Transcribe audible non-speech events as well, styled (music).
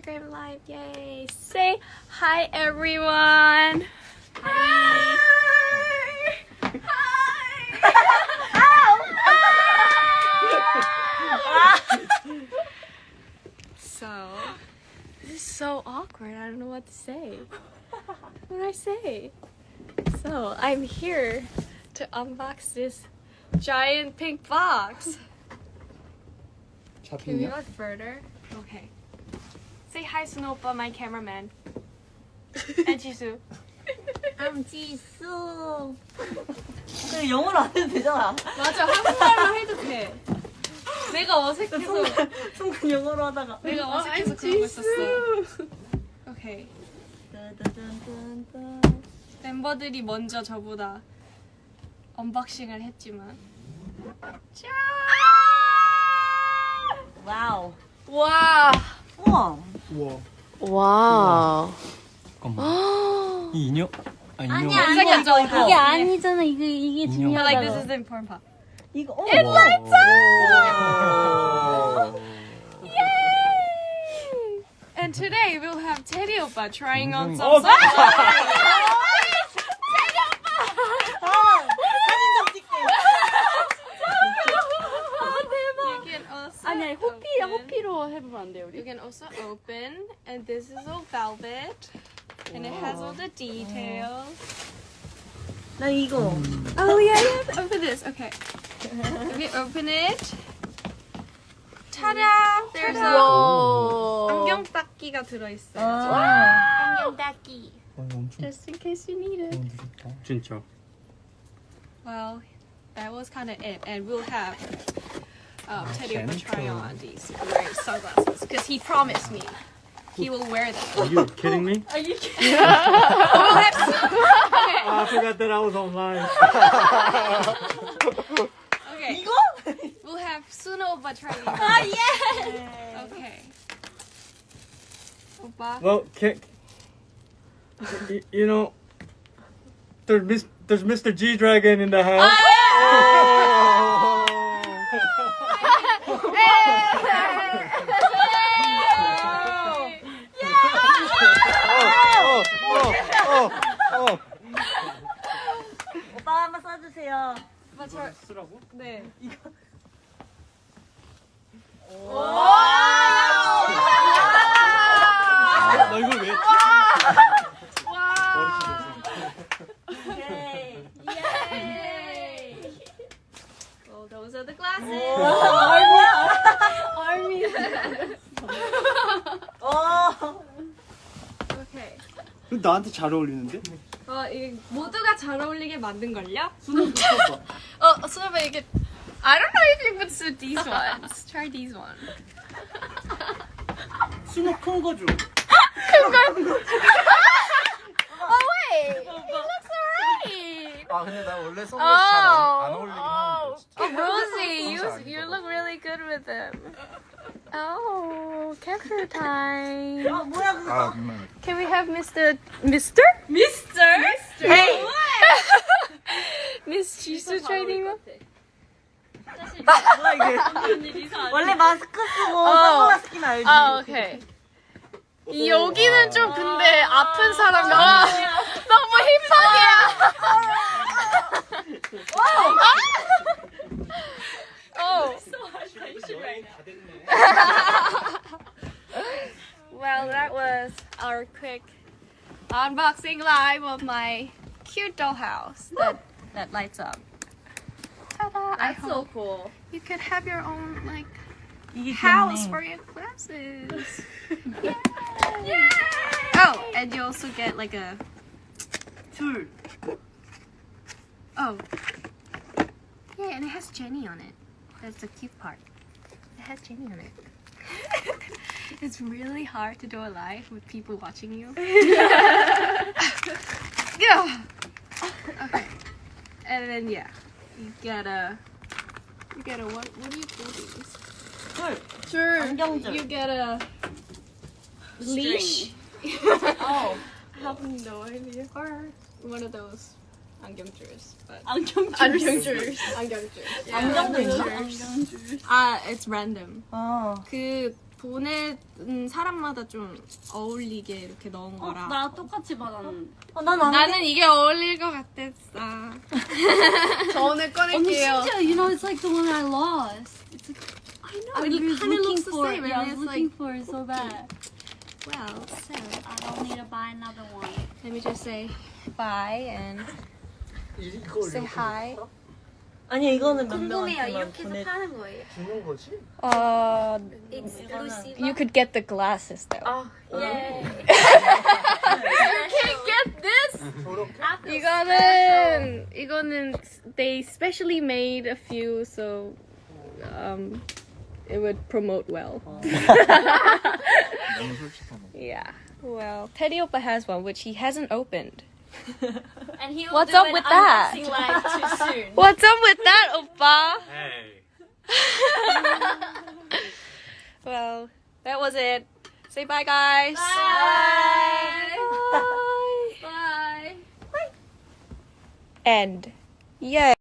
Instagram live. Yay. Say hi, everyone. Hi. Hi. hi. so, this is so awkward. I don't know what to say. What do I say? So, I'm here to unbox this giant pink box. Can we go further? Okay. Say hi, Snopa, my cameraman. (laughs) and Jisoo. I'm 지수. 그 영어로 안 해도 되잖아. 맞아, 한국말로 해도 돼. 내가 어색해서 순간 영어로 하다가. 내가 어색해서 그러고 있었어. 오케이. 멤버들이 먼저 저보다 언박싱을 했지만 짠! 와우. 와. 우와. 우와. 와. 잠깐만. 이 인형? 아 인형. 아니야, 먼저 아니야. 먼저 이게 이거. 아니잖아. 이게 이게 인형. 중요하다. like this is the important part. 이거 어. It lights Yay! And today we'll have Teddy Oppa trying on some 어, (laughs) open- 호피로 해보면 안 돼, You 우리? can also open, and this is all velvet, and it has all the details. 나 이거. Oh yeah, yeah. Open this. Okay. Okay, open it. Ta-da! There's a 안경 닦기가 들어있어요. 아. 안경 닦기. 어, 엄청 Just in case you need it. 너무 무섭다. 진짜. Well, that was kind of it, and we'll have um, Teddy will try on these great sunglasses because he promised me he will wear them. Are you kidding me? Are you kidding? (laughs) oh, I forgot that I was online. okay. (laughs) we'll have Suno Oba try these. Oh, yeah! Okay. Oba. Well, can, you know, there's, there's Mr. G Dragon in the house. Oh, yeah! 오빠 한번 써주세요. 오빠 저 쓰라고? 네. 나 이걸 왜이. Yay! Well, those are the glasses. army. 어. Okay. 나한테 잘 어울리는데? 어, 이 모두가 잘 어울리게 만든 걸요? 수능 붙어봐. 어, 수업에 이게 I don't know if you would suit these ones. Try these ones. 수능 큰거 줘. Oh wait, he looks alright. 아 근데 나 원래 Oh, 잘안 어울리긴 Rosie, you 진짜 you 아니더라고. look really good with them. Oh, capture time. 어 뭐야 그거? 아 정말 Can we have Mr. Mr. Mr. Hey. Miss Jisoo trading one? 뭐야 이게? 원래 마스크 쓰고 선글라스 끼면 알지? 아, 오케이. 여기는 좀 근데 아픈 사람이 와, 너무 (laughs) 힙하게 (laughs) well, that was our quick unboxing live of my cute dollhouse that, that lights up. That's so cool. You could have your own like you house for your classes. (laughs) Yay! Yay! Oh, and you also get like a tour. Oh. Yeah, and it has Jennie on it. That's the cute part. It has Jennie on it. (laughs) it's really hard to do a live with people watching you. (laughs) yeah. Okay. And then yeah, you gotta, you gotta what? What do you call these? Oh, sure. You get a leash. (laughs) oh. Have no idea. Or one of those 안경줄. 안경줄. 안경줄. 안경도 있나? Ah, it's random. 어. 그 보내는 사람마다 좀 어울리게 이렇게 넣은 어, 거라. 나랑 똑같이 받았는데. 어, 난 안. 나는 이게 어울릴 것 같았어. 저 오늘 언니 꺼낼게요. 심지어, you know, it's like the one I lost. It's like, I know, it was kinda looking looks the for same, it. Yeah, I was looking like- for it so bad. Well, so I don't need to buy another one. let me just say bye and say hi. 아니 이거는 몇 궁금해요. 명한테만 이렇게 보내. 해서 파는 거예요. 주는 거지? Uh, Exclusive. you could get the glasses though. 아, 예. you can't get this. 저렇게? 이거는 이거는 they specially made a few so um it would promote well. 너무 (laughs) 솔직하네. yeah. Well, Teddy Oppa has one which he hasn't opened. And he will What's do up an with that? unboxing live too soon. What's up with that, Oppa? Hey. (laughs) well, that was it. Say bye, guys. Bye. Bye. Bye. End. Yay.